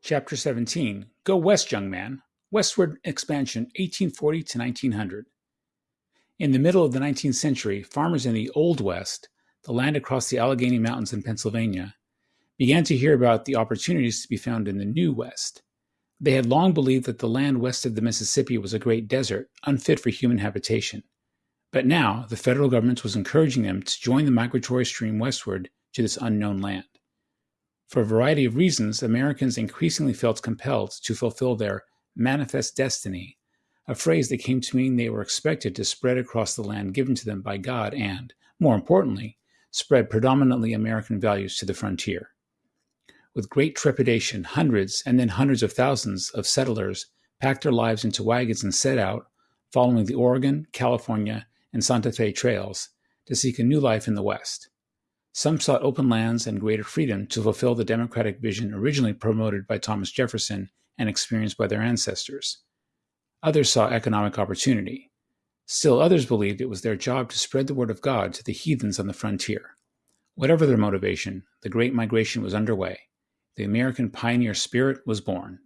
Chapter 17 Go West, Young Man Westward Expansion 1840 to 1900. In the middle of the 19th century, farmers in the Old West, the land across the Allegheny Mountains in Pennsylvania, began to hear about the opportunities to be found in the New West. They had long believed that the land west of the Mississippi was a great desert, unfit for human habitation. But now, the federal government was encouraging them to join the migratory stream westward to this unknown land. For a variety of reasons, Americans increasingly felt compelled to fulfill their manifest destiny, a phrase that came to mean they were expected to spread across the land given to them by God and, more importantly, spread predominantly American values to the frontier. With great trepidation, hundreds and then hundreds of thousands of settlers packed their lives into wagons and set out, following the Oregon, California, and Santa Fe trails, to seek a new life in the West. Some sought open lands and greater freedom to fulfill the democratic vision originally promoted by Thomas Jefferson and experienced by their ancestors. Others saw economic opportunity. Still others believed it was their job to spread the word of God to the heathens on the frontier. Whatever their motivation, the Great Migration was underway. The American pioneer spirit was born.